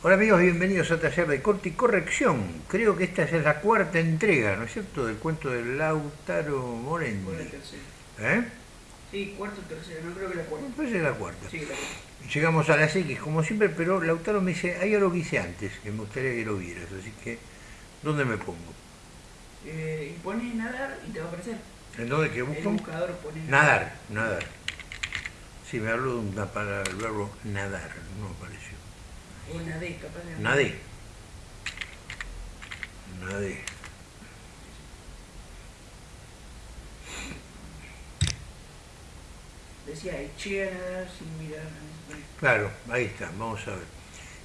Hola amigos, bienvenidos a Taller de Corte y Corrección. Creo que esta es la cuarta entrega, ¿no es cierto?, del cuento de Lautaro Morendi. ¿Eh? Sí, cuarto o tercera, no creo que la cuarta. Que es la cuarta. Sí, la cuarta. Llegamos a las X como siempre, pero Lautaro me dice, hay algo que hice antes, que me gustaría que lo vieras, así que, ¿dónde me pongo? Eh, y pone nadar y te va a aparecer. ¿En dónde que El busco? buscador pone Nadar, nadar. Sí, me habló de una palabra, el verbo nadar, no me nadé, capaz de Nadé. Nadé. Decía, eché a nadar sin mirar. Claro, ahí está, vamos a ver.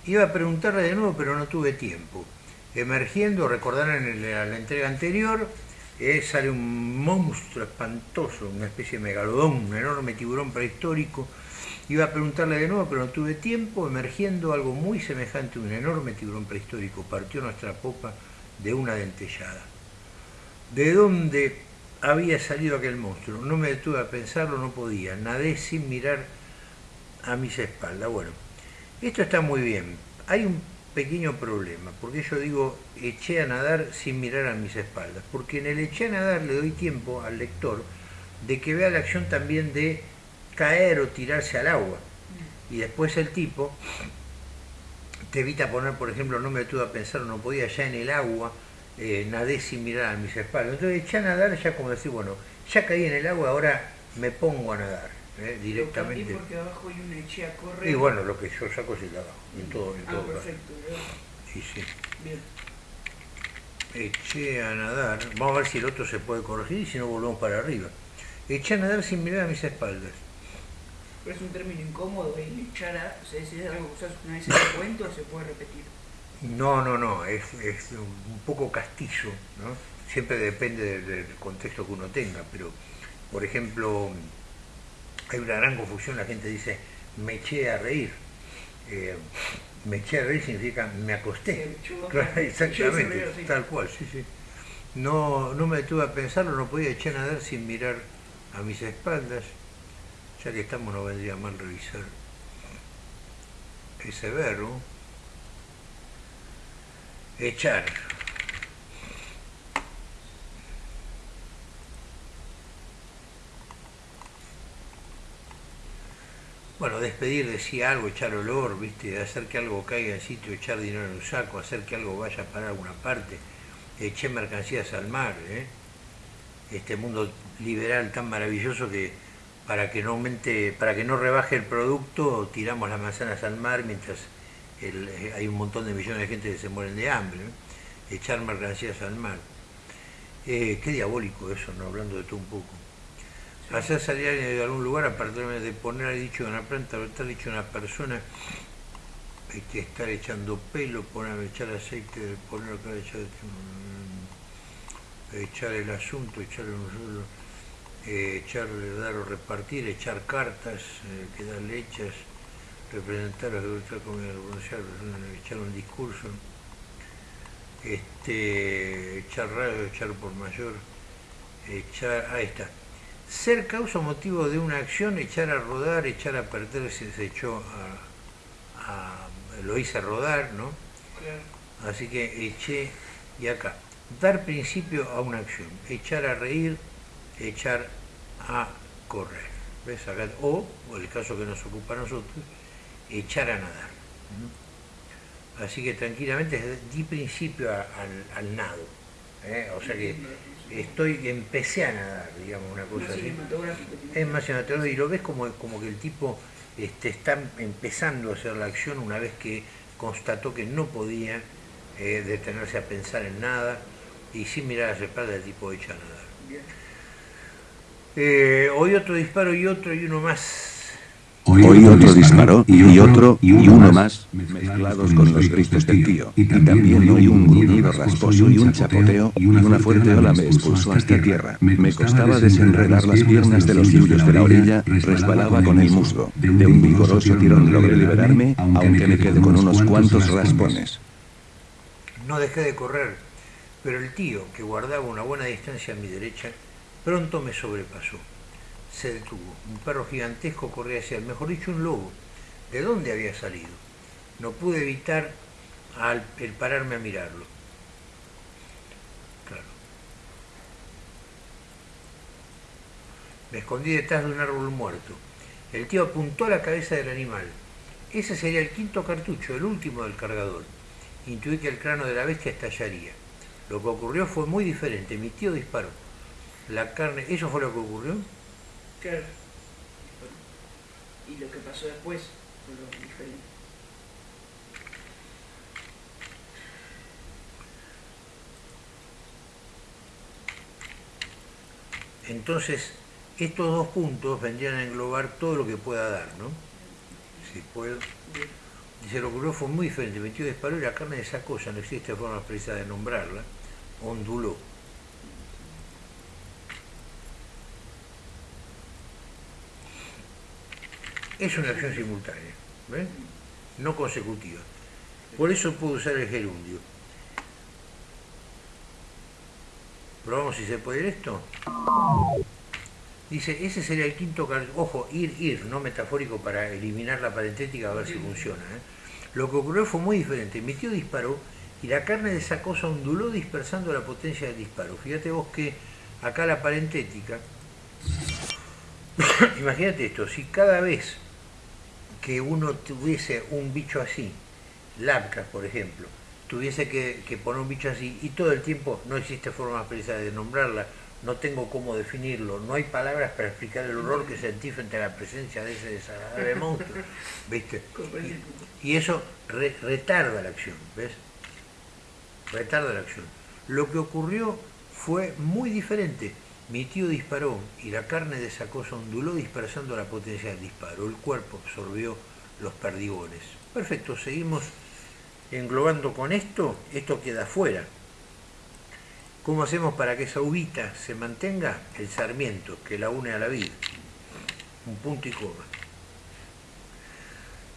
Iba a preguntarle de nuevo, pero no tuve tiempo. Emergiendo, recordarán en la, la entrega anterior, eh, sale un monstruo espantoso, una especie de megalodón, un enorme tiburón prehistórico. Iba a preguntarle de nuevo, pero no tuve tiempo. Emergiendo algo muy semejante a un enorme tiburón prehistórico, partió nuestra popa de una dentellada. ¿De dónde había salido aquel monstruo? No me detuve a pensarlo, no podía. Nadé sin mirar a mis espaldas. Bueno, esto está muy bien. Hay un pequeño problema, porque yo digo eché a nadar sin mirar a mis espaldas, porque en el eché a nadar le doy tiempo al lector de que vea la acción también de caer o tirarse al agua. Y después el tipo te evita poner, por ejemplo, no me detuve a pensar, no podía, ya en el agua, eh, nadé sin mirar a mis espaldas. Entonces eché a nadar ya como decir, bueno, ya caí en el agua, ahora me pongo a nadar eh, directamente. porque abajo hay una eché a correr. Y bueno, lo que yo saco es el de abajo, en todo, en Ah, todo perfecto. Y sí. Bien. Eché a nadar. Vamos a ver si el otro se puede corregir y si no volvemos para arriba. Eché a nadar sin mirar a mis espaldas. Pero es un término incómodo el echar a. O sea, si es algo que usas una vez en el cuento, se puede repetir. No, no, no, es, es un poco castizo, ¿no? Siempre depende del, del contexto que uno tenga, pero, por ejemplo, hay una gran confusión, la gente dice, me eché a reír. Eh, me eché a reír significa me acosté. Claro, exactamente, ese río, sí. tal cual, sí, sí. No, no me detuve a pensarlo, no podía echar a nadar sin mirar a mis espaldas. Ya que estamos, no vendría mal revisar ese verbo. Echar. Bueno, despedir decía algo, echar olor, ¿viste? hacer que algo caiga en sitio, echar dinero en un saco, hacer que algo vaya para alguna parte. Eché mercancías al mar, ¿eh? Este mundo liberal tan maravilloso que para que no aumente, para que no rebaje el producto, tiramos las manzanas al mar mientras el- eh, hay un montón de millones de gente que se mueren de hambre. Echar mercancías al mar. Eh, qué diabólico eso, ¿no? Hablando de todo un poco. Hacer salir de algún lugar, aparte de poner el dicho de una planta, o estar dicho una persona, este, estar echando pelo, poner, echar aceite, poner echar, mm, echar el asunto, echar un eh, echar, dar o repartir, echar cartas, eh, quedar hechas, representar, echar, comida, pronunciar, echar un discurso, este, echar radio, echar por mayor, echar, ahí está. Ser causa o motivo de una acción, echar a rodar, echar a perder, se, se echó a, a- lo hice rodar, ¿no? Claro. Así que eché, y acá, dar principio a una acción, echar a reír, echar a correr. ¿Ves acá? O, o el caso que nos ocupa a nosotros, echar a nadar. Así que tranquilamente di principio a- al, al nado. ¿eh? O sea que estoy, empecé a nadar, digamos, una cosa Más así. cinematográfico. Es más cinematográfico y lo ves como, como que el tipo este, está empezando a hacer la acción una vez que constató que no podía eh, detenerse a pensar en nada y sin mirar a las espaldas el tipo echa a nadar. Bien. Eh, hoy otro disparo y otro y uno más. Hoy otro disparó, y otro, y uno más, mezclados con los gritos del tío. Y también oí un gruñido rasposo y un chapoteo, y una fuerte ola me expulsó hasta tierra. Me costaba desenredar las piernas de los suyos de la orilla, resbalaba con el musgo. De un vigoroso tirón logré liberarme, aunque me quedé con unos cuantos raspones. No dejé de correr, pero el tío, que guardaba una buena distancia a mi derecha, pronto me sobrepasó. Se detuvo. Un perro gigantesco corría hacia él, mejor dicho, un lobo. ¿De dónde había salido? no pude evitar el pararme a mirarlo. Claro. Me escondí detrás de un árbol muerto. El tío apuntó a la cabeza del animal. Ese sería el quinto cartucho, el último del cargador. Intuí que el cráneo de la bestia estallaría. Lo que ocurrió fue muy diferente. Mi tío disparó. La carne... ¿Eso fue lo que ocurrió? Claro. Y lo que pasó después fue lo diferente. Entonces, estos dos puntos vendrían a englobar todo lo que pueda dar, ¿no? Si puedo. Dice, lo que ocurrió fue muy diferente. Mi tío disparó y la carne de esa cosa, no existe forma precisa de nombrarla, onduló. Es una acción simultánea, ¿ves? No consecutiva. Por eso puedo usar el gerundio. Probamos si se puede ir esto. Dice, ese sería el quinto Ojo, ir, ir, no metafórico para eliminar la parentética a ver si funciona. ¿eh? Lo que ocurrió fue muy diferente. Mi tío disparó y la carne de esa cosa onduló dispersando la potencia del disparo. Fíjate vos que acá la parentética. Imagínate esto, si cada vez que uno tuviese un bicho así, Labcas por ejemplo, tuviese que, que poner un bicho así y todo el tiempo no existe forma precisa de nombrarla, no tengo cómo definirlo, no hay palabras para explicar el horror que sentí frente a la presencia de ese desagradable monstruo, ¿viste? Punto. Y eso re- retarda la acción, ¿ves? Retarda la acción. Lo que ocurrió fue muy diferente. Mi tío disparó y la carne de esa cosa onduló dispersando la potencia del disparo. El cuerpo absorbió los perdigones. Perfecto, seguimos englobando con esto. Esto queda fuera. ¿Cómo hacemos para que esa uvita se mantenga? El sarmiento que la une a la vida. Un punto y coma.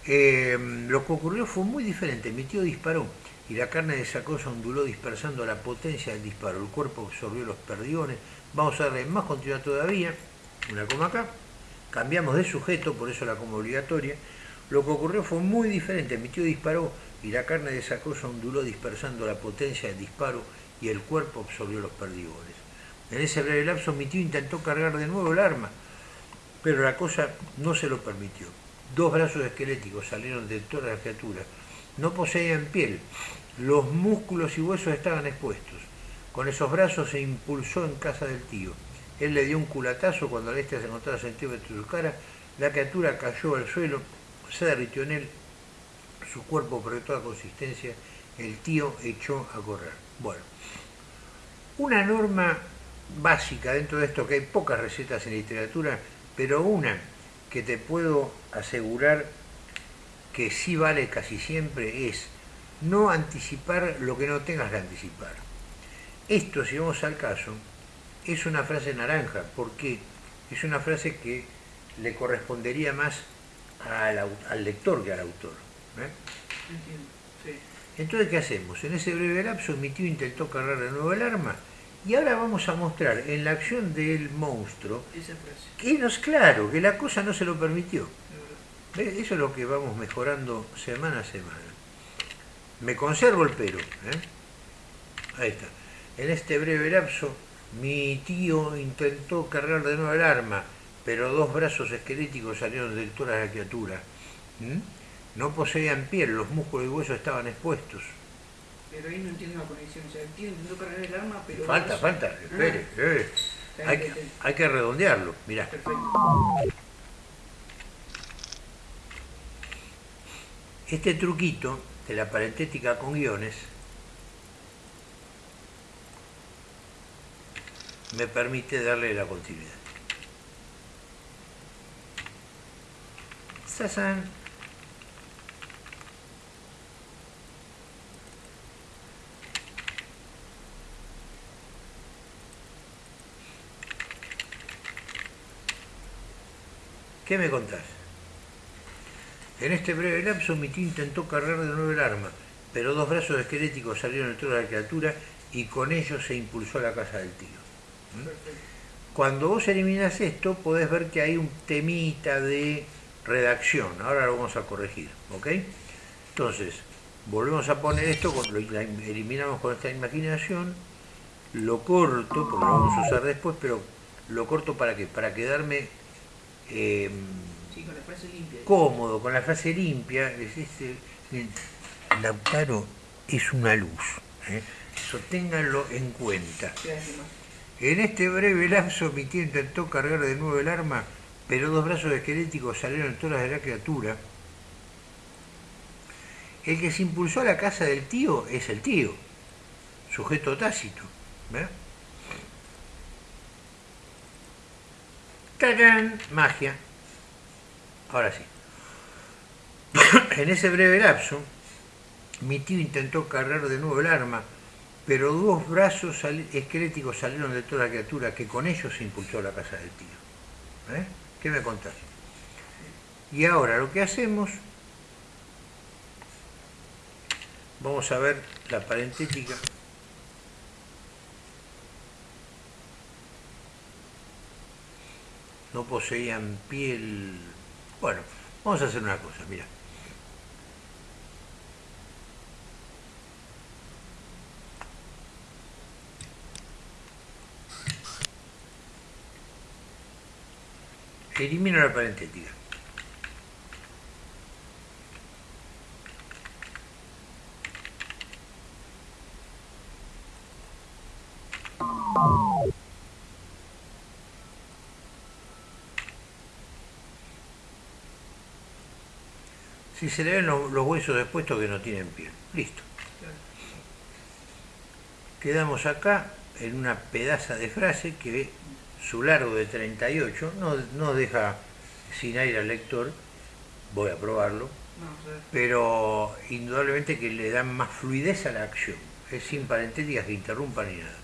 Eh, lo que ocurrió fue muy diferente. Mi tío disparó y la carne de esa cosa onduló dispersando la potencia del disparo. El cuerpo absorbió los perdigones. Vamos a darle más continuidad todavía. Una coma acá. Cambiamos de sujeto, por eso la coma obligatoria. Lo que ocurrió fue muy diferente. Mi tío disparó y la carne de esa cosa onduló dispersando la potencia del disparo y el cuerpo absorbió los perdigones. En ese breve lapso mi tío intentó cargar de nuevo el arma, pero la cosa no se lo permitió. Dos brazos esqueléticos salieron de toda la criatura. No poseían piel. Los músculos y huesos estaban expuestos. Con esos brazos se impulsó en casa del tío. Él le dio un culatazo cuando la se encontraba centímetros de su cara. La criatura cayó al suelo, se derritió en él. Su cuerpo perdió toda consistencia. El tío echó a correr. Bueno, una norma básica dentro de esto, que hay pocas recetas en literatura, pero una que te puedo asegurar que sí vale casi siempre es no anticipar lo que no tengas que anticipar. Esto, si vamos al caso, es una frase naranja, porque es una frase que le correspondería más al, lector que al autor. ¿eh? Entiendo. Sí. Entonces, ¿qué hacemos? En ese breve lapso mi tío intentó cargar de nuevo el arma y ahora vamos a mostrar en la acción del monstruo Esa frase. que no es claro, que la cosa no se lo permitió. Eso es lo que vamos mejorando semana a semana. Me conservo el pero. ¿eh? Ahí está. En este breve lapso, mi tío intentó cargar de nuevo el arma, pero dos brazos esqueléticos salieron del tórax de la criatura. ¿Mm? No poseían piel, los músculos y huesos estaban expuestos. Pero ahí no entiendo la conexión. O sea, el tío intentó cargar el arma, pero. Falta, falta, espere. eh. Está Hay, que, hay que redondearlo. Mirá, Perfecto. este truquito de la parentética con guiones me permite darle la continuidad. ¡Sasán! ¿Qué me contás? En este breve lapso mi tío intentó cargar de nuevo el arma, pero dos brazos esqueléticos salieron toro de la criatura y con ellos se impulsó a la casa del tío. Cuando vos eliminas esto, podés ver que hay un temita de redacción. Ahora lo vamos a corregir, ¿ok? Entonces, volvemos a poner esto, lo eliminamos con esta imaginación, lo corto, porque lo vamos a usar después, pero lo corto para qué? Para quedarme eh, con la frase limpia. cómodo, con la frase limpia. Lautaro es una luz. ¿eh? Eso ténganlo en cuenta. En este breve lapso mi tío intentó cargar de nuevo el arma, pero dos brazos esqueléticos salieron en todas de la criatura. El que se impulsó a la casa del tío es el tío, sujeto tácito. ¿Ve? Magia. Ahora sí. en ese breve lapso, mi tío intentó cargar de nuevo el arma, pero dos brazos esqueléticos salieron de toda la criatura que con ellos se impulsó la casa del tío. ¿Eh? ¿Qué me contás? Y ahora lo que hacemos, vamos a ver la parentética. No poseían piel... Bueno, vamos a hacer una cosa, mira. Elimino la parentética. Si se le ven los, huesos expuestos que no tienen piel. Listo. Quedamos acá en una pedaza de frase que su largo de 38 no, deja sin aire al lector, voy a probarlo, pero indudablemente que le dan más fluidez a la acción, es sin parentéticas que interrumpan ni nada.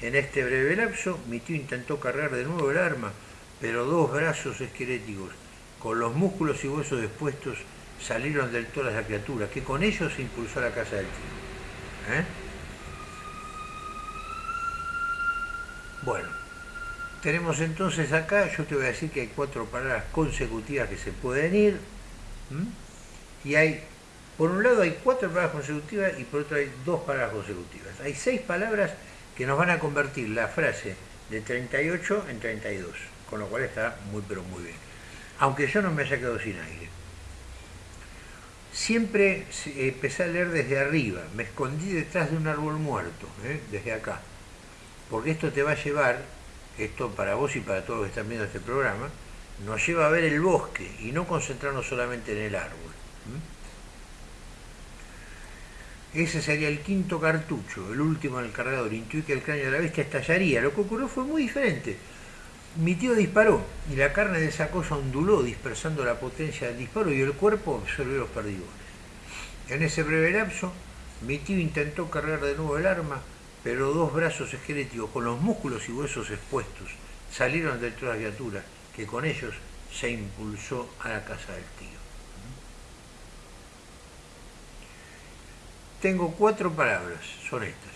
En este breve lapso, mi tío intentó cargar de nuevo el arma, pero dos brazos esqueléticos, con los músculos y huesos expuestos, salieron del de la criatura, que con ellos se impulsó a la casa del tío. ¿Eh? Bueno, tenemos entonces acá, yo te voy a decir que hay cuatro palabras consecutivas que se pueden ir. Y hay, por un lado hay cuatro palabras consecutivas y por otro hay dos palabras consecutivas. Hay seis palabras que nos van a convertir la frase de 38 en 32, con lo cual está muy pero muy bien. Aunque yo no me haya quedado sin aire. Siempre empecé a leer desde arriba, me escondí detrás de un árbol muerto, ¿eh? desde acá, porque esto te va a llevar esto para vos y para todos los que están viendo este programa, nos lleva a ver el bosque y no concentrarnos solamente en el árbol. Ese sería el quinto cartucho, el último en el cargador. Intuí que el cráneo de la bestia estallaría. Lo que ocurrió fue muy diferente. Mi tío disparó y la carne de esa cosa onduló dispersando la potencia del disparo y el cuerpo absorbió los perdigones. En ese breve lapso, mi tío intentó cargar de nuevo el arma, pero dos brazos esqueléticos con los músculos y huesos expuestos salieron de la criatura, que con ellos se impulsó a la casa del tío. Tengo cuatro palabras, son estas.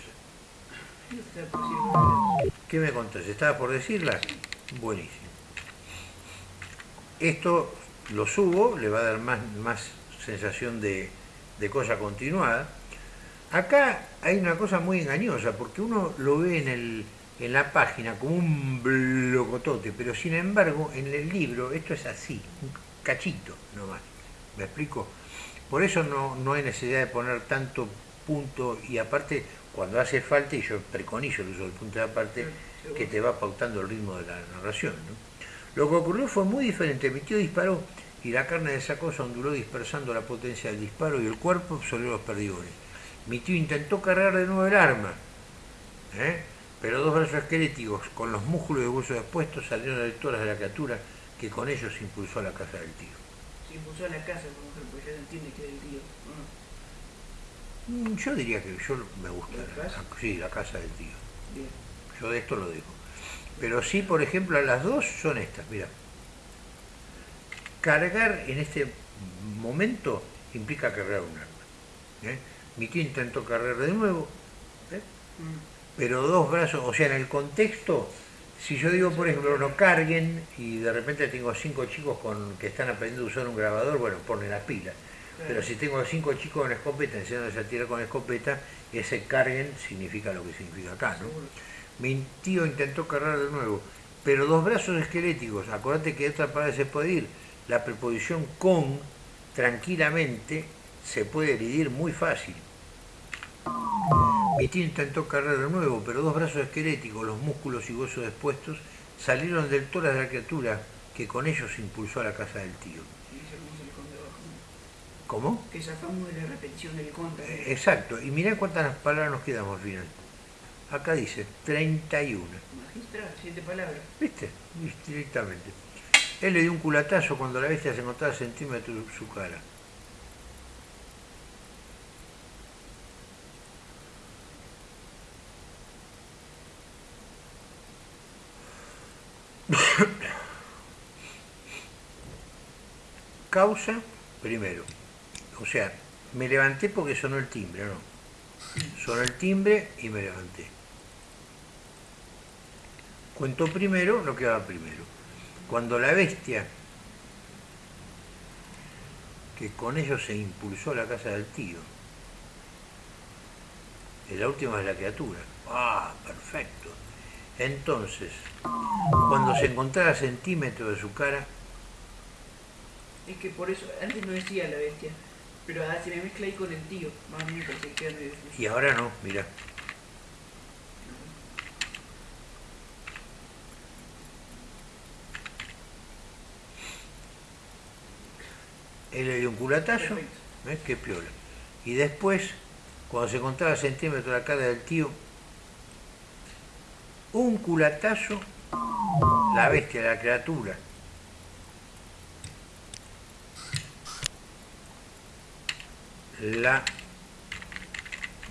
¿Qué me contás? ¿Estaba por decirlas? Buenísimo. Esto lo subo, le va a dar más, más sensación de, de cosa continuada Acá hay una cosa muy engañosa, porque uno lo ve en, el, en la página como un blocotote, pero sin embargo en el libro esto es así, un cachito nomás. ¿Me explico? Por eso no, no hay necesidad de poner tanto punto y aparte cuando hace falta, y yo preconizo el uso del punto de aparte, que te va pautando el ritmo de la narración. Lo que ocurrió fue muy diferente. Mi tío disparó y la carne de esa cosa onduló dispersando la potencia del disparo y el cuerpo absorbió los perdigones. Mi tío intentó cargar de nuevo el arma, ¿eh? pero dos brazos esqueléticos con los músculos de huesos expuestos salieron de todas de la criatura que con ellos se impulsó a la casa del tío. Se impulsó a la casa, por ejemplo, ya entiende que es el tío. Mm, yo diría que yo me gusta. ¿La casa? Sí, la casa del tío. Yo de esto lo digo. Pero sí, por ejemplo, las dos son estas, mira. Cargar en este momento implica cargar un arma. ¿eh? Mi tío intentó cargar de nuevo, ¿eh? mm. pero dos brazos, o sea, en el contexto, si yo digo, por ejemplo, no carguen y de repente tengo cinco chicos con, que están aprendiendo a usar un grabador, bueno, ponen la pila. Pero si tengo cinco chicos con escopeta enseñándoles a tirar con escopeta, ese carguen significa lo que significa acá, ¿no? Mi tío intentó cargar de nuevo, pero dos brazos esqueléticos, acordate que otra palabra se puede ir, la preposición con, tranquilamente, se puede dividir muy fácil. Mi intentó cargar de nuevo, pero dos brazos esqueléticos, los músculos y huesos expuestos, salieron del tórax de la criatura, que con ellos impulsó a la casa del tío. ¿Cómo? Que sacamos de la repetición del contra. Eh, Exacto, y mirá cuántas palabras nos quedamos al final. Acá dice 31. Magistral, siete palabras. ¿Viste? Directamente. Él le dio un culatazo cuando la bestia se encontraba a centímetros de su cara. Causa, primero. O sea, me levanté porque sonó el timbre, ¿no? Sonó el timbre y me levanté. Cuento primero lo que va primero. Cuando la bestia, que con ello se impulsó a la casa del tío, la última es la criatura. Ah, perfecto. Entonces, cuando se encontraba a centímetros de su cara, Es que por eso, antes no decía la bestia, pero ahora se me mezcla ahí con el tío. Más o menos que se queda medio y ahora no, mira. Él le dio un culatazo, Perfecto. ¿ves qué piola? Y después, cuando se encontraba a centímetros de la cara del tío, un culatazo, la bestia, la criatura, la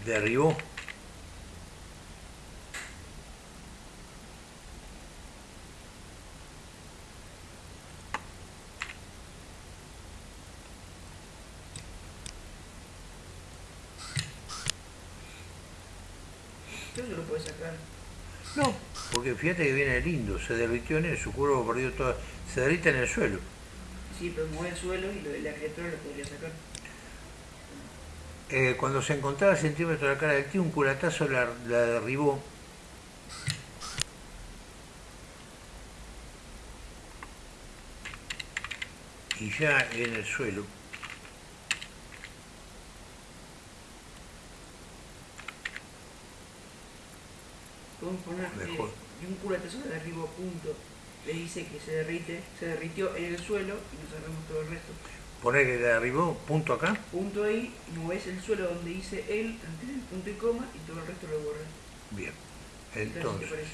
derribó. Eso se lo puede sacar. No, porque fíjate que viene lindo, se derritió en él, su cuerpo perdió toda, se derrite en el suelo. Sí, pero mueve el suelo y lo de la criatura lo podría sacar. Eh, cuando se encontraba a centímetros de la cara del tío, un culatazo la, la derribó. Y ya en el suelo, Podemos poner Mejor. y un culatazo de arriba punto. Le dice que se derrite, se derritió en el suelo y nos sacamos todo el resto. Poner que derribó, punto acá, Punto ahí, moves el suelo donde dice del punto y coma, y todo el resto lo borras. bien. Entonces,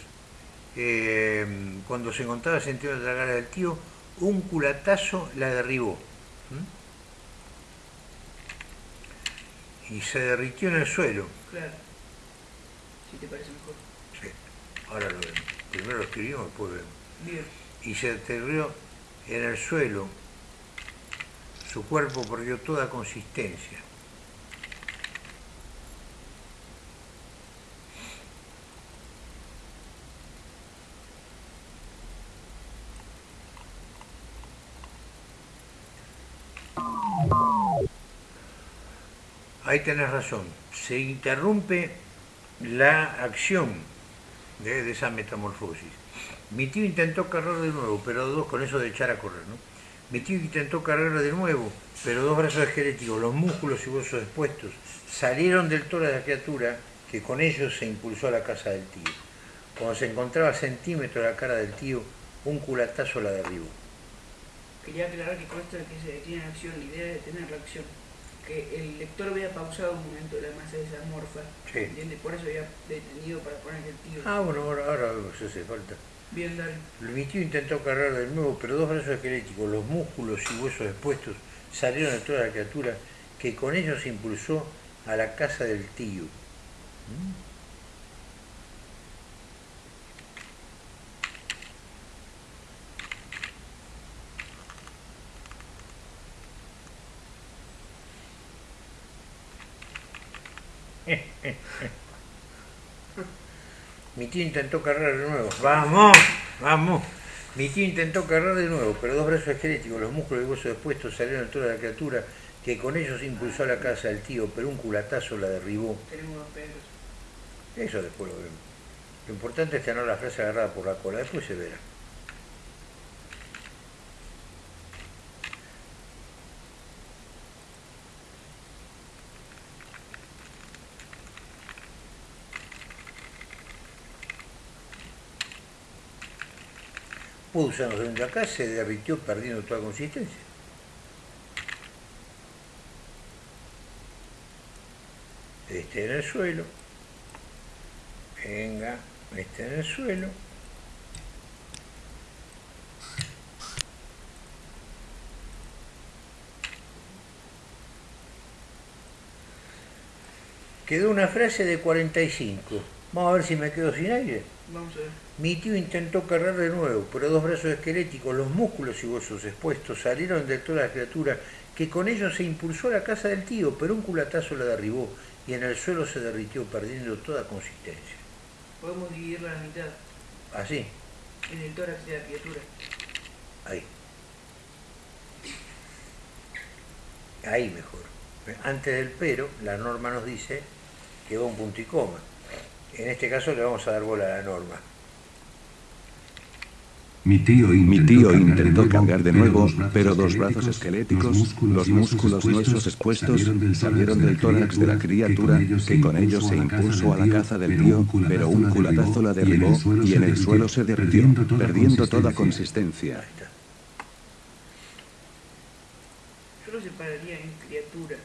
eh, cuando se encontraba centímetros de la cara del tío, un culatazo la derribó. Y se derritió en el suelo. Claro. Si te parece mejor. Sí, ahora lo vemos. Primero lo escribimos, después vemos. Bien. Y se deterioró en el suelo. Su cuerpo perdió toda consistencia. Ahí tenés razón. Se interrumpe la acción de, esa metamorfosis. Mi tío intentó cargar de nuevo, pero con eso de echar a correr, ¿no? Mi tío intentó cargar de nuevo, pero dos brazos esqueléticos, los músculos y huesos expuestos, salieron del tórax de la criatura, que con ellos se impulsó a la casa del tío. Cuando se encontraba a centímetros de la cara del tío, un culatazo la derribó. Quería aclarar que con esto de que se detiene la acción, la idea es detener la acción. Que el lector vea pausado un momento la masa de esa morfa. Sí. ¿Entiendes? Por eso había detenido para poner el tío. Ah, bueno, ahora, ahora se hace falta. Bien, dale. Mi tío intentó cargar de nuevo, pero dos brazos esqueléticos, los músculos y huesos expuestos, salieron de toda la criatura, que con ellos se impulsó a la casa del tío. ¿Mm? Mi tío intentó cargar de nuevo. ¡Vamos! ¡Vamos! Mi tío intentó cargar de nuevo, pero dos brazos esqueléticos, los músculos y huesos expuestos salieron de toda la criatura, que con ellos impulsó a la casa del tío, pero un culatazo la derribó. Tenemos dos perros. Eso después lo vemos. Lo importante es tener la frase agarrada por la cola, después se verá. Pudo usarnos de acá, se derritió perdiendo toda consistencia. Este en el suelo. Venga, este en el suelo. Quedó una frase de 45. Vamos a ver si me quedo sin aire. Vamos a ver. Mi tío intentó cargar de nuevo, pero dos brazos esqueléticos, los músculos y huesos expuestos salieron de toda la criatura, que con ellos se impulsó a la casa del tío, pero un culatazo la derribó y en el suelo se derritió, perdiendo toda consistencia. Podemos dividirla a la mitad. Así, En el tórax de la criatura. ahí. Ahí mejor. Antes del pero, la norma nos dice que va un punto y coma. En este caso le vamos a dar bola a la norma. Mi tío intentó cargar de nuevo, pero dos brazos esqueléticos, los músculos nuestros expuestos, salieron del tórax de la criatura, que con ellos se impulsó a la caza del tío, pero un culatazo la derribó y en el suelo se derritió, perdiendo toda consistencia. Yo lo separaría en criatura.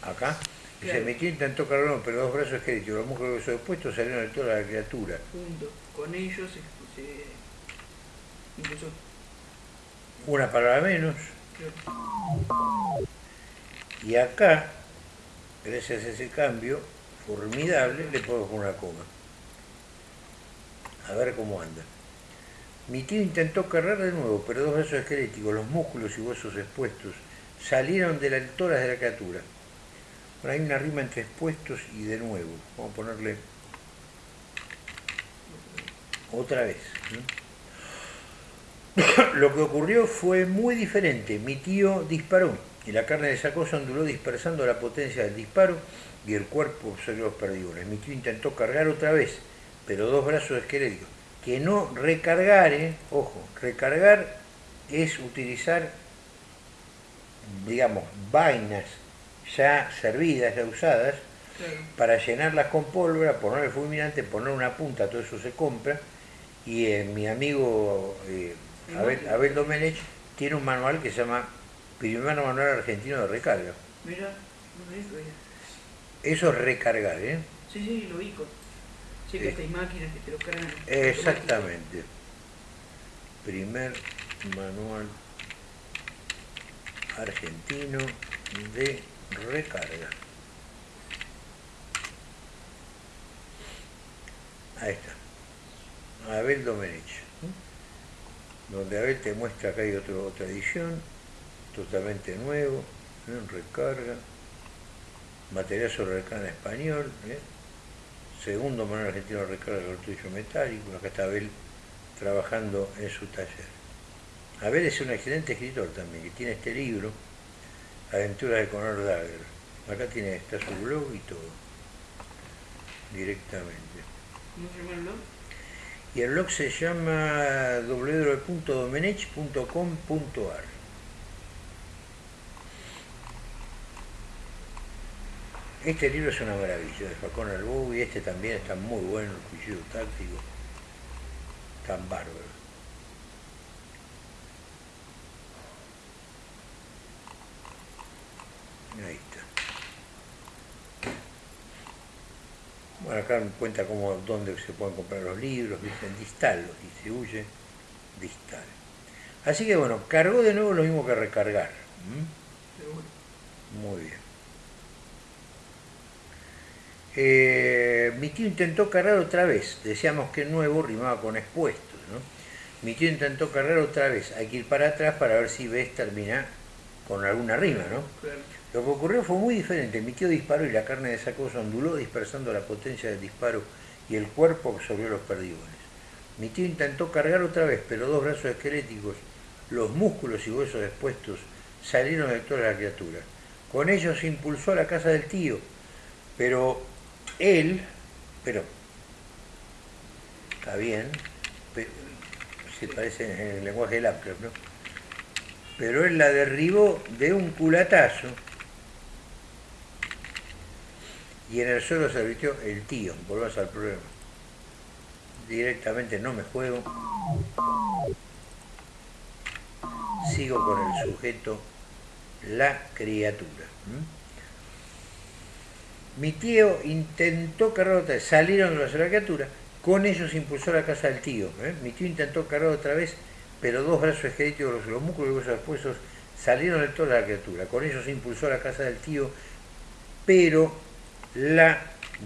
Acá. Y se Claro. metió intentó cargar, pero dos brazos esqueléticos, los músculos y huesos expuestos salieron de la criatura. Punto. Con ellos se, se impulsó. Una palabra menos. Claro. Y acá, gracias a ese cambio formidable, le puedo poner una coma. A ver cómo anda. Mi tío intentó cargar de nuevo, pero dos brazos esqueléticos, los músculos y huesos expuestos, salieron de la tórax de la criatura. Hay una rima entre expuestos y de nuevo. Vamos a ponerle otra vez. Lo que ocurrió fue muy diferente. Mi tío disparó y la carne de saco se onduló dispersando la potencia del disparo y el cuerpo absorbió los perdigones. Mi tío intentó cargar otra vez, pero dos brazos esqueléticos. Que no recargar, ¿eh? ojo, recargar es utilizar, digamos, vainas ya servidas, ya usadas, Claro. para llenarlas con pólvora, poner el fulminante, poner una punta, todo eso se compra. Y eh, mi amigo eh, Abel, Abel Domenech tiene un manual que se llama Primer Manual Argentino de Recarga. Mira, no ella. Eso es recargar, ¿eh? Sí, sí, lo ubico. Sé que Sí. hasta hay máquinas que te lo cargan. Exactamente. Primer Manual Argentino de Recarga. Ahí está. Abel Domenech. Donde Abel te muestra que hay otro, otra edición, totalmente nuevo, recarga, material sobre recarga en español, ¿eh? segundo manual argentino recarga de cartucho metálico, acá está Abel trabajando en su taller. Abel es un excelente escritor también, que tiene este libro, Aventuras de Conor Dagger. Acá tiene, está su blog y todo, directamente. ¿Cómo se llama el blog? Y el blog se llama www.domenech.com.ar. Este libro es una maravilla, de Facón Albou, y este también está muy bueno, el cuchillo táctico, tan bárbaro. Ahí está. Bueno, acá me cuenta cómo, dónde se pueden comprar los libros, ¿viste? en Distal los distribuye, Distal. Así que bueno, cargó de nuevo lo mismo que recargar. ¿m? Seguro. Muy bien. Eh, mi tío intentó cargar otra vez. Decíamos que nuevo rimaba con expuestos, ¿no? Mi tío intentó cargar otra vez. Hay que ir para atrás para ver si ves termina con alguna rima, ¿no? Claro. Lo que ocurrió fue muy diferente. Mi tío disparó y la carne de saco se onduló, dispersando la potencia del disparo y el cuerpo absorbió los perdigones. Mi tío intentó cargar otra vez, pero dos brazos esqueléticos, los músculos y huesos expuestos salieron de toda la criatura. Con ellos se impulsó a la casa del tío, pero él, pero está bien, se parece en el lenguaje del Lovecraft, ¿no? Pero él la derribó de un culatazo y en el suelo se advirtió el tío, volvás al problema. Directamente no me juego. Sigo con el sujeto, la criatura. Mi tío intentó cargar otra vez, salieron de la criatura, con ellos impulsó la casa del tío. ¿eh? Mi tío intentó cargar otra vez, pero dos brazos esqueléticos, los músculos y los huesos salieron de toda la criatura. Con ellos impulsó la casa del tío, pero la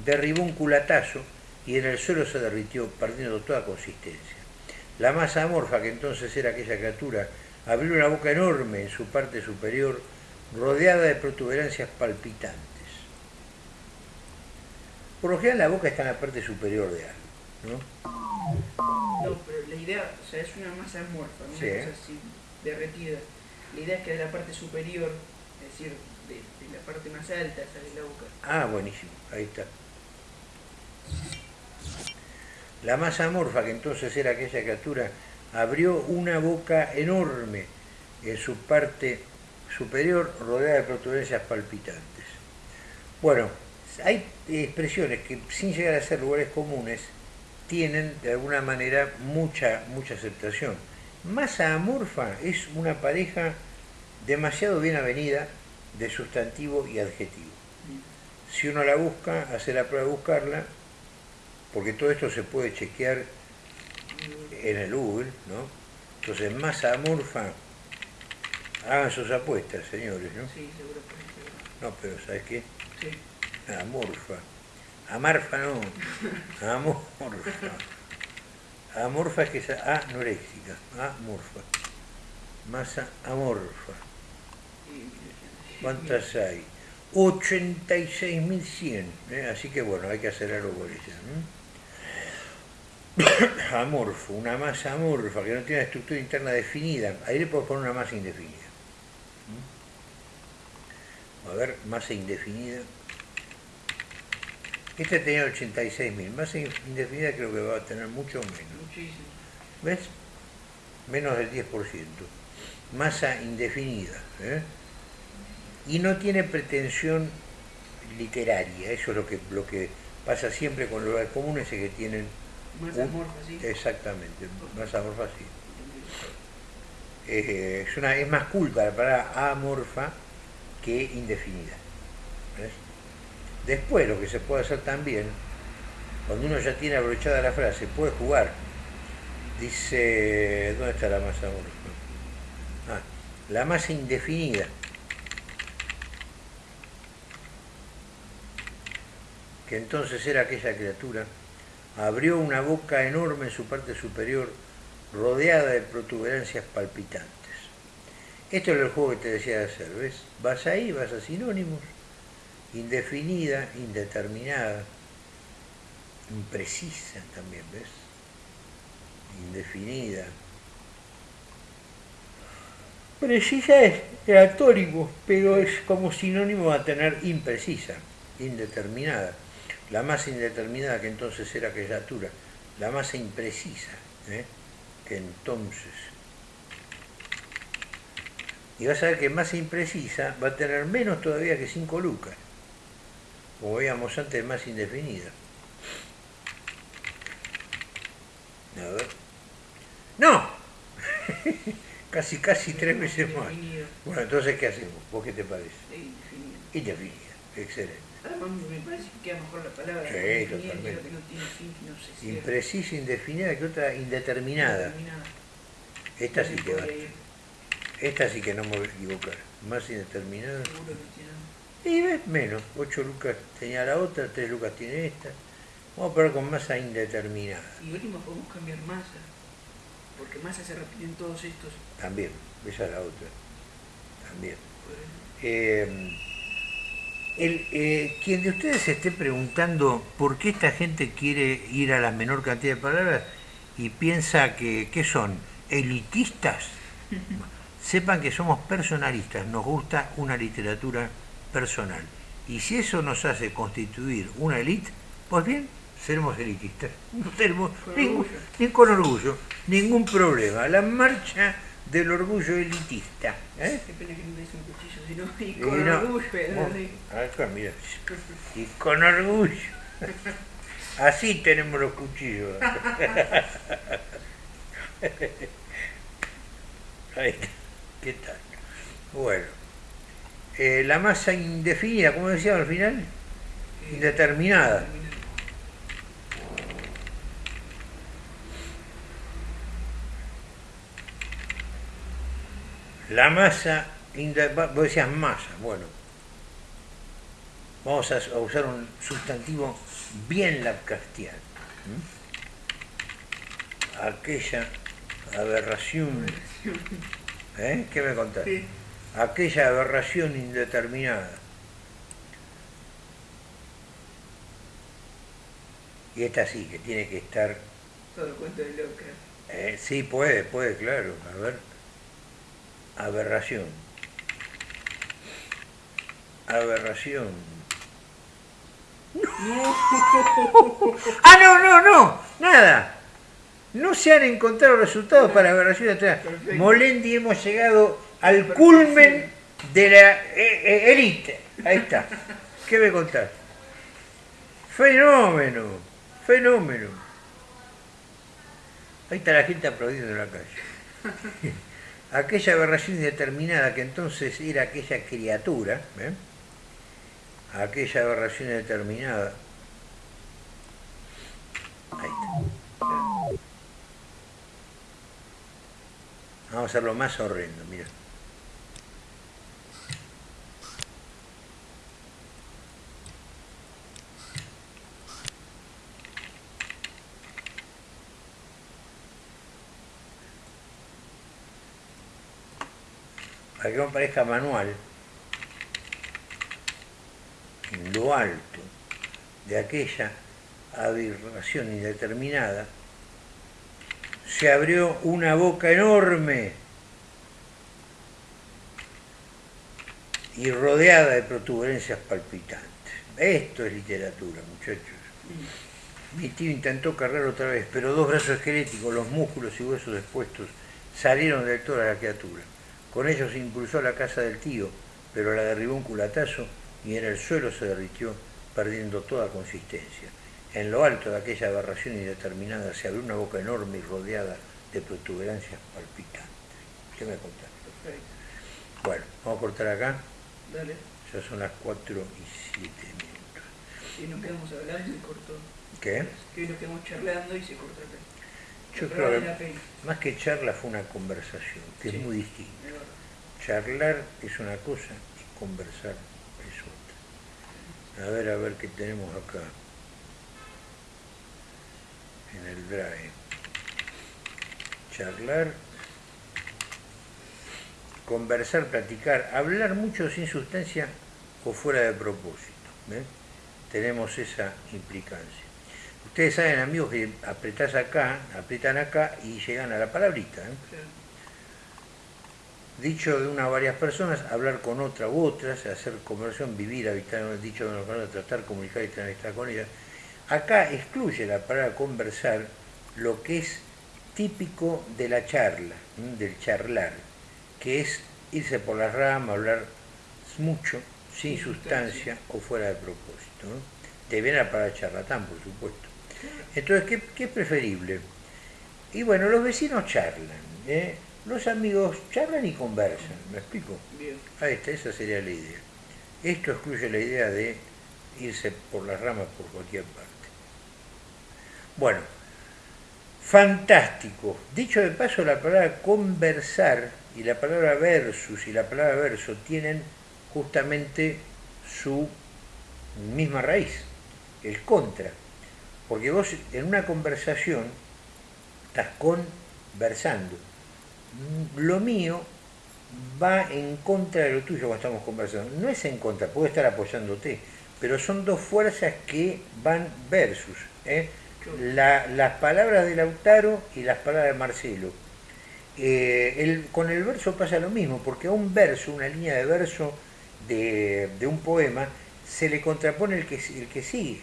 derribó un culatazo y en el suelo se derritió, perdiendo toda consistencia. La masa amorfa, que entonces era aquella criatura, abrió una boca enorme en su parte superior, rodeada de protuberancias palpitantes. Por lo general la boca está en la parte superior de algo, ¿no? No, pero la idea, o sea, es una masa amorfa, una cosa así, derretida. La idea es que de la parte superior, es decir, parte más alta sale la boca. Ah, buenísimo, ahí está. La masa amorfa, que entonces era aquella criatura, abrió una boca enorme en su parte superior, rodeada de protuberancias palpitantes. Bueno, hay expresiones que sin llegar a ser lugares comunes tienen de alguna manera mucha, mucha aceptación. Masa amorfa es una pareja demasiado bien avenida de sustantivo y adjetivo. Si uno la busca, hace la prueba de buscarla, porque todo esto se puede chequear en el Google, ¿no? Entonces, masa amorfa, hagan sus apuestas, señores, ¿no? Sí, seguro No, pero ¿sabes qué? Sí. Amorfa. Amarfa no. Amorfa. Amorfa es que es anoréxica. Amorfa. Masa amorfa. ¿Cuántas hay? 86.100. ¿eh? Así que bueno, hay que hacer algo con ella. Amorfo, una masa amorfa que no tiene una estructura interna definida. Ahí le puedo poner una masa indefinida. A ver, masa indefinida. Este tenía 86.000. Masa indefinida creo que va a tener mucho menos. Muchísimo. ¿Ves? Menos del 10%. Masa indefinida. ¿eh? Y no tiene pretensión literaria, eso es lo que, lo que pasa siempre con los lugares comunes, es que tienen... Más amorfa, sí. Exactamente, más amorfa, sí. Eh, es, una, es más culta la palabra amorfa que indefinida. Después lo que se puede hacer también, cuando uno ya tiene abrochada la frase, puede jugar. Dice, ¿dónde está la masa amorfa? Ah, la masa indefinida. Que entonces era aquella criatura, abrió una boca enorme en su parte superior, rodeada de protuberancias palpitantes. Esto es el juego que te decía de hacer, ¿ves? Vas ahí, vas a sinónimos, indefinida, indeterminada, imprecisa también, ¿ves? Indefinida. Precisa es atónimo, pero es como sinónimo a tener imprecisa, indeterminada la masa indeterminada que entonces era aquella altura, la masa imprecisa, ¿eh? que entonces... Y vas a ver que masa imprecisa va a tener menos todavía que 5 lucas, como veíamos antes, masa indefinida. A ver. ¡No! casi, casi tres veces más. Bueno, entonces, ¿qué hacemos? ¿Vos qué te parece? Excelente. Además, me parece que queda mejor la palabra. Sí, totalmente. Que no tiene fin, que no se Imprecisa, indefinida, que otra indeterminada. Esta sí que va. Esta sí que no me voy a equivocar. Más indeterminada. Y ves, menos. 8 lucas tenía la otra, 3 lucas tiene esta. Vamos a poner con masa indeterminada. Y último podemos cambiar masa. Porque masa se repiten todos estos. También, esa es la otra. También. Eh, el, eh, quien de ustedes se esté preguntando por qué esta gente quiere ir a la menor cantidad de palabras y piensa que ¿qué son? ¿Elitistas? sepan que somos personalistas, nos gusta una literatura personal. Y si eso nos hace constituir una élite, pues bien, seremos elitistas. No tenemos ningún, ni con orgullo, ningún problema. La marcha del orgullo elitista. ¿eh? Qué pena que no me des un cuchillo, sino y con no- orgullo. Sí. acá, mira. Y con orgullo. Así tenemos los cuchillos. Ahí está. ¿Qué tal? Bueno. Eh, la masa indefinida, como decía al final, indeterminada. La masa, vos decías masa, bueno. Vamos a, usar un sustantivo bien Lovecraftiano. ¿m? Aquella aberración. ¿Eh? ¿Qué me contás? Sí. Aquella aberración indeterminada. Y esta sí, que tiene que estar Todo cuento de Lovecraft. Eh, sí, puede, puede, claro. A ver. Aberración. Aberración. ¡Ah, no, no, no! Nada. No se han encontrado resultados para aberración atrás. Molendi hemos llegado al culmen de la eh, eh, élite. Ahí está. ¿Qué me contás? Fenómeno. Fenómeno. Ahí está la gente aplaudiendo en la calle. Aquella aberración indeterminada que entonces era aquella criatura, ¿eh? aquella aberración indeterminada. Ahí está. Vamos a hacerlo más horrendo, mira. Para que no parezca manual, en lo alto de aquella aberración indeterminada, se abrió una boca enorme y rodeada de protuberancias palpitantes. Esto es literatura, muchachos. Mi tío intentó cargar otra vez, pero dos brazos esqueléticos, los músculos y huesos expuestos, salieron del toro a la criatura. Con ellos se impulsó a la casa del tío, pero la derribó un culatazo y en el suelo se derritió, perdiendo toda consistencia. En lo alto de aquella aberración indeterminada se abrió una boca enorme y rodeada de protuberancias palpitantes. ¿Qué me contás? Perfecto. Bueno, vamos a cortar acá. Dale. Ya son las 4 y 7 minutos. Y nos quedamos hablando y se cortó. ¿Qué? Que hoy nos quedamos charlando y se cortó acá. Yo creo que más que charla fue una conversación, que Sí. es muy verdad. Charlar es una cosa y conversar es otra. A ver, a ver qué tenemos acá. En el drive. Charlar, conversar, platicar, hablar mucho sin sustancia o fuera de propósito. Tenemos esa implicancia. Ustedes saben, amigos, que apretás acá, apretan acá y llegan a la palabrita. ¿eh? Dicho de una o varias personas, hablar con otra u otras, hacer conversión, vivir, habitar, dicho de una palabra, tratar, comunicar y amistad con ellas. Acá excluye la palabra conversar lo que es típico de la charla, del charlar, que es irse por las ramas, hablar mucho, sin Sin sustancia o fuera de propósito. ¿no? De bien la palabra charlatán, por supuesto. Entonces, ¿qué, qué es preferible? Y bueno, los vecinos charlan, ¿eh? los amigos charlan y conversan, ¿me explico? Bien. Ahí está, esa sería la idea. Esto excluye la idea de irse por las ramas por cualquier parte. Bueno, fantástico. Dicho de paso, la palabra conversar y la palabra versus y la palabra verso tienen justamente su misma raíz, el contra. Porque vos en una conversación estás conversando. Lo mío va en contra de lo tuyo cuando estamos conversando. No es en contra, puedo estar apoyándote, pero son dos fuerzas que van versus. ¿eh? La- las palabras de Lautaro y las palabras de Marcelo. Eh, con el verso pasa lo mismo, porque a un verso, una línea de verso de, un poema, se le contrapone el que, el que sigue.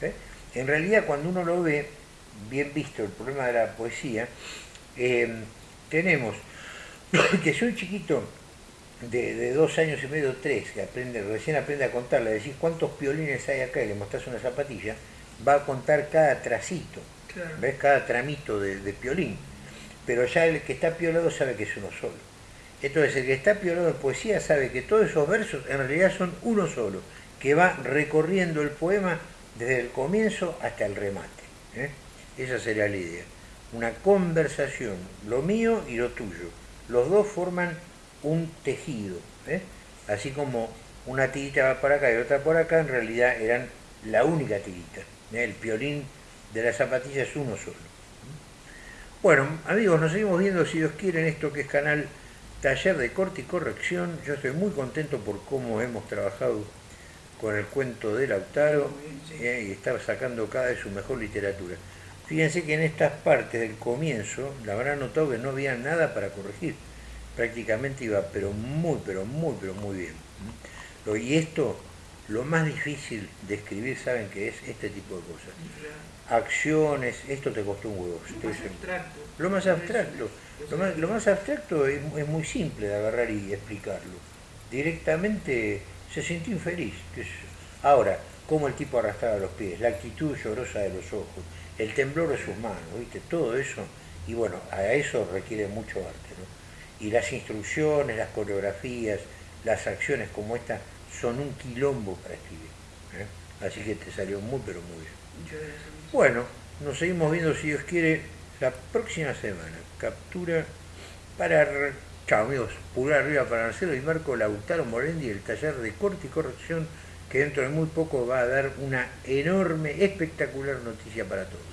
¿eh? En realidad, cuando uno lo ve, bien visto el problema de la poesía, eh, tenemos que si un chiquito de, dos años y medio, tres, que aprende, recién aprende a contar, le decís cuántos piolines hay acá y le mostrás una zapatilla, va a contar cada tracito, ¿ves? Cada tramito de, de piolín pero ya el que está piolado sabe que es uno solo. Entonces el que está piolado en poesía sabe que todos esos versos en realidad son uno solo, que va recorriendo el poema desde el comienzo hasta el remate. ¿eh? Esa sería la idea. Una conversación, lo mío y lo tuyo. Los dos forman un tejido. ¿eh? Así como una tirita va para acá y otra por acá, en realidad eran la única tirita. ¿eh? El piolín de la zapatilla es uno solo. Bueno, amigos, nos seguimos viendo, si Dios quiere, en esto que es canal Taller de Corte y Corrección. Yo estoy muy contento por cómo hemos trabajado con el cuento de Lautaro eh, y está sacando cada vez su mejor literatura. Fíjense que en estas partes del comienzo, la habrán notado que no había nada para corregir. Prácticamente iba, pero muy, pero muy, pero muy bien. Y esto, lo más difícil de escribir, saben que es este tipo de cosas acciones, esto te costó un huevo. Lo más abstracto. Lo más abstracto. Lo más, abstracto es, muy simple de agarrar y explicarlo. Directamente se sintió infeliz. Ahora, cómo el tipo arrastraba los pies, la actitud llorosa de los ojos, el temblor de sus manos, ¿viste? Todo eso. Y bueno, a eso requiere mucho arte. ¿no? Y las instrucciones, las coreografías, las acciones como esta son un quilombo para escribir. ¿eh? Así que te salió muy, pero muy bien. Bueno, nos seguimos viendo si Dios quiere la próxima semana. Captura para... Chao amigos, pulgar arriba para Marcelo y Marco Lautaro Morendi, el taller de corte y corrección que dentro de muy poco va a dar una enorme, espectacular noticia para todos.